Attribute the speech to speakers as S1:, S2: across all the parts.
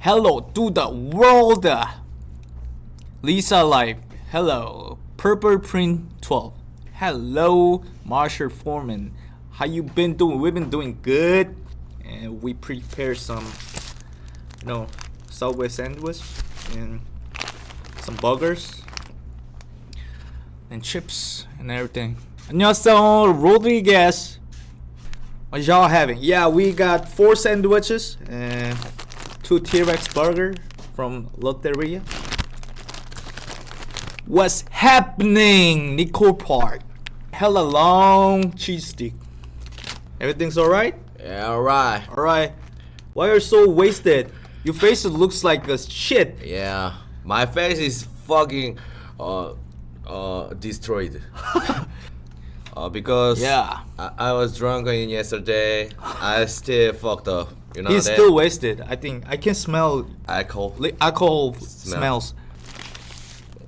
S1: Hello to the world. Lisa Life. Hello. Purple Print 12. Hello, Marshall Foreman. How you been doing? We've been doing good. And we prepare some, you know, Subway sandwich and some burgers and chips and everything. 안녕하세요, Rodriguez. What y'all having? Yeah, we got four sandwiches and two T-Rex burger from Lotteria. What's happening, Nicole Park? Hella long cheese stick. Everything's alright?
S2: Yeah, alright.
S1: Alright. Why are you so wasted? Your face looks like a shit.
S2: Yeah, my face is fucking uh uh destroyed. uh, because
S1: Yeah.
S2: I, I was drunk in yesterday. I still fucked up. You're not
S1: He's still wasted. I think I can smell
S2: alcohol.
S1: alcohol
S2: smell.
S1: smells.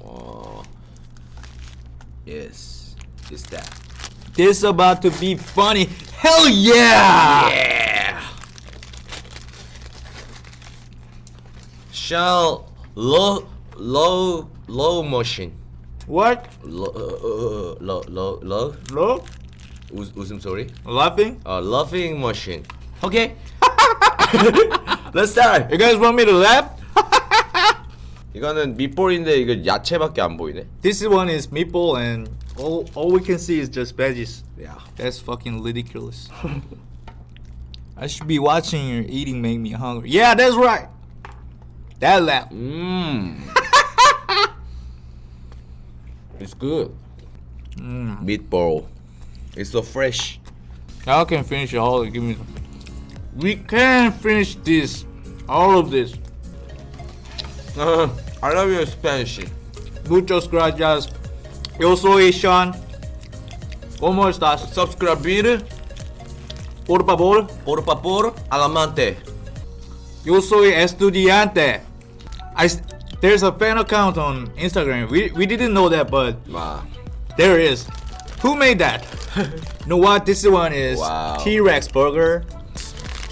S2: Oh. Yes, is that.
S1: This about to be funny. Hell yeah!
S2: Yeah. Shall low low low motion.
S1: What?
S2: Low uh, low low low. Low. Sorry.
S1: Laughing.
S2: Uh, laughing motion. Okay. Let's start.
S1: You guys want me to laugh?
S2: 이거는 밑볼인데 이거 야채밖에 안 보이네.
S1: This one is meatball, and all all we can see is just veggies.
S2: Yeah.
S1: That's fucking ridiculous. I should be watching your eating make me hungry. Yeah, that's right. That laugh.
S2: Mmm. it's good.
S1: Mm.
S2: Meatball. It's so fresh.
S1: Y'all can finish it all. Give me. We can finish this, all of this. Uh-huh.
S2: I love your Spanish.
S1: Muchos gracias. Yo soy Sean. ¿Cómo estás?
S2: Subscribir.
S1: Por favor.
S2: Por favor, alamante.
S1: Yo soy estudiante. I there's a fan account on Instagram. We we didn't know that, but
S2: Wow.
S1: there is. Who made that? you know what? This one is
S2: Wow.
S1: T-Rex burger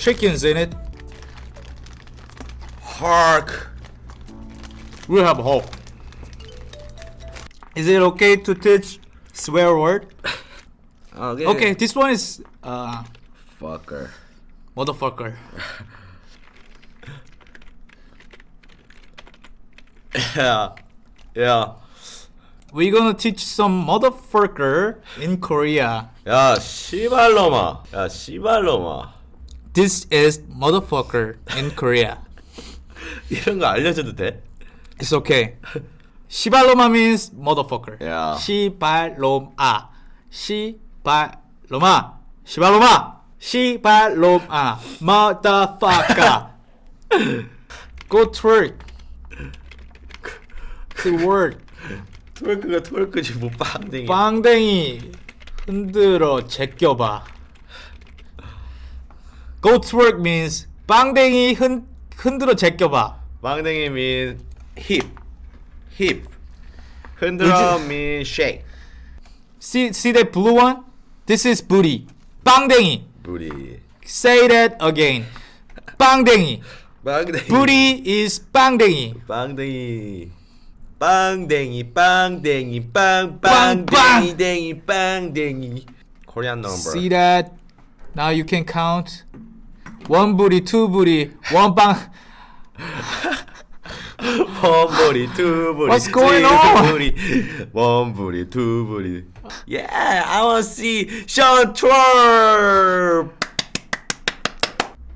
S1: Chickens in it.
S2: Hark.
S1: We have hope. Is it okay to teach swear word?
S2: Okay.
S1: Okay, this one is uh
S2: Fucker.
S1: motherfucker.
S2: Yeah. Yeah.
S1: We're gonna teach some motherfucker in Korea.
S2: 야, 씨발놈아. 야, 씨발놈아.
S1: This is motherfucker in Korea.
S2: 이런 거 알려줘도 돼?
S1: It's okay. 시발로마 means motherfucker.
S2: Yeah.
S1: 시발로마. 시발로마. 시발로마. 시발로마. Motherfucker. Go twerk. To work.
S2: 트월크가 트월크지 뭐 빵댕이.
S1: 빵댕이 흔들어 제껴봐. Go twerk means 빵댕이 흔, 흔들어 제껴봐.
S2: 빵댕이 mean hip. hip. 흔들어 mean shake.
S1: See, see that blue one? This is booty. 빵댕이.
S2: 부리.
S1: Say that again. 빵댕이.
S2: 빵댕이.
S1: Booty is 빵댕이.
S2: 빵댕이. 빵댕이 빵댕이 빵
S1: 빵, 빵.
S2: 빵댕이 댕이 빵댕이. Korean number.
S1: See that? Now you can count. one booty, two booty, one 빵.
S2: One booty, two booty.
S1: What's going on?
S2: Booty, one booty, two booty. Yeah, I want to see Sean twerk.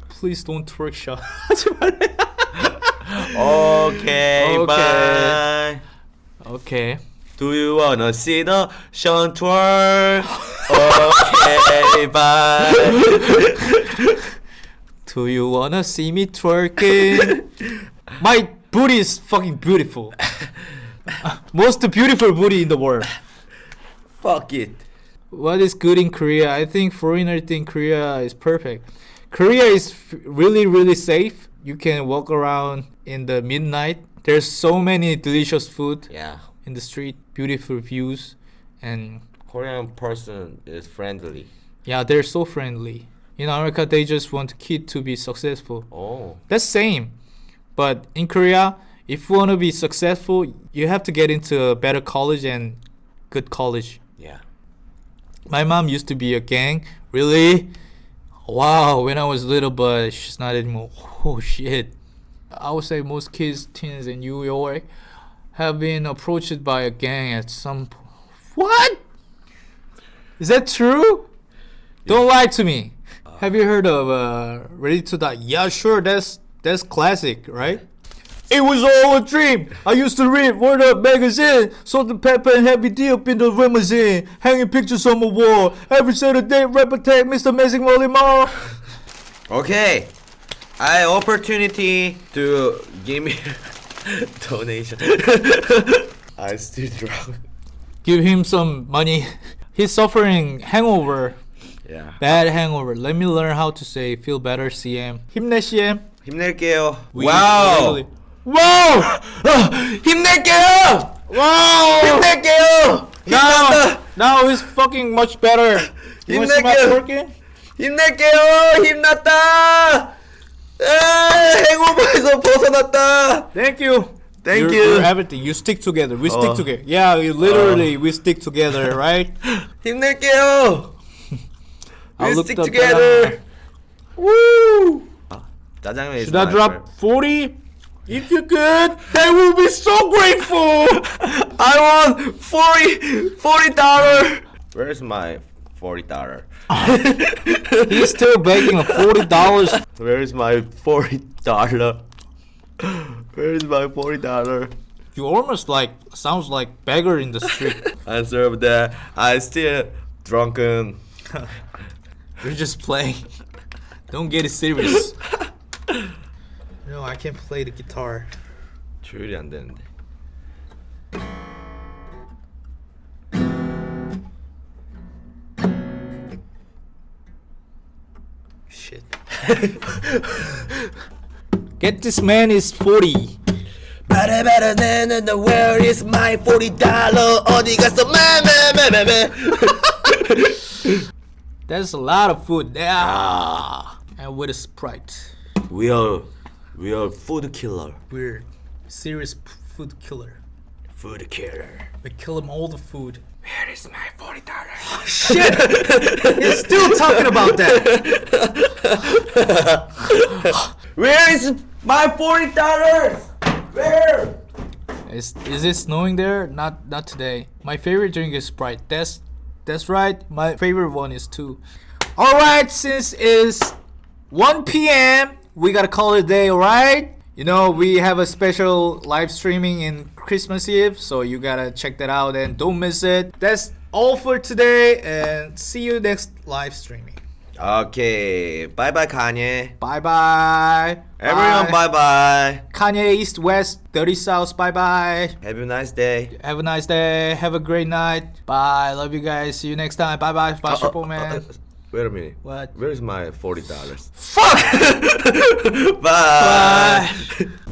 S1: Please don't twerk shot.
S2: Okay,
S1: Okay.
S2: bye.
S1: okay.
S2: Do you wanna see the Sean twerk? Okay, bye.
S1: Do you wanna see me twerking? My booty is fucking beautiful. Most beautiful booty in the world.
S2: Fuck it.
S1: What is good in Korea? I think foreigner think Korea is perfect. Korea is really really safe. You can walk around in the midnight. There's so many delicious food
S2: Yeah,
S1: in the street, beautiful views, and
S2: Korean person is friendly.
S1: yeah, they're so friendly. In America, they just want kid to be successful.
S2: Oh,
S1: That's same. But in Korea, if you want to be successful, you have to get into a better college and good college.
S2: Yeah.
S1: My mom used to be a gang. Really? Wow, when I was little, but she's not anymore. Oh shit. I would say most kids, teens in New York have been approached by a gang at some point. What? Is that true? Don't lie to me. Have you heard of uh, Ready to Die? Yeah, sure. That's that's classic, right? It was all a dream. I used to read Word Up magazine, Salt and Pepper and Heavy D up in the limousine, hanging pictures on the wall. Every Saturday, reputate Mr. Amazing Molly Mall.
S2: Okay. I opportunity to give me donation. I still drunk.
S1: Give him some money. He's suffering hangover,
S2: Yeah.
S1: bad hangover. Let me learn how to say feel better, CM. 힘내, CM.
S2: 힘낼게요.
S1: We
S2: 와우.
S1: really- Wow!
S2: 아, 힘낼게요.
S1: Wow!
S2: 힘낼게요.
S1: Now,
S2: 힘난다.
S1: now he's fucking much better. You wanna see my
S2: 힘낼게요.
S1: twerking?
S2: 힘낼게요. 힘났다. 아, 행오버에서 벗어났다.
S1: Thank you.
S2: Thank
S1: You're-
S2: you.
S1: you're everything. You stick together. We stick
S2: Oh.
S1: together. Yeah, we literally we stick together, right?
S2: 힘낼게요.
S1: I
S2: we stick together. Woo!
S1: Should I drop forty? If you could, they will be so grateful.
S2: I want 40 forty dollar. Where's my forty dollar?
S1: He's still begging forty dollars.
S2: Where's my forty dollar? Where's my forty dollar?
S1: You almost like sounds like beggar in the street.
S2: I serve that. I still drunken.
S1: You're just playing. Don't get it serious. No, I can't play the guitar.
S2: 조율이 안 되는데.
S1: Shit. Get this man is 40.
S2: Better better than the where is my 40 dollar? 어디 갔어? 매매매매매.
S1: That's a lot of food. Yeah. And with a sprite.
S2: We are we are food killer.
S1: We're serious food killer.
S2: Food killer.
S1: We kill him all the food.
S2: Where is my 40 dollar?
S1: Oh, Shit! He's still talking about that.
S2: Where is my 40 dollars? Where?
S1: Is is it snowing there? Not not today. My favorite drink is Sprite. That's that's right. My favorite one is 2. All right, since it's 1 p.m., we gotta call it a day. All right. You know we have a special live streaming in Christmas Eve, so you gotta check that out and don't miss it. That's all for today, and see you next live streaming.
S2: Okay. Bye bye Kanye.
S1: Bye bye.
S2: Everyone bye bye.
S1: Kanye East West 30 South. Bye bye.
S2: Have a nice day.
S1: Have a nice day. Have a great night. Bye. Love you guys. See you next time. Bye bye. Bye,
S2: Uh,
S1: Triple
S2: uh,
S1: Man.
S2: uh, wait a minute.
S1: What?
S2: Where's my forty dollars?
S1: Fuck!
S2: Bye.
S1: Bye.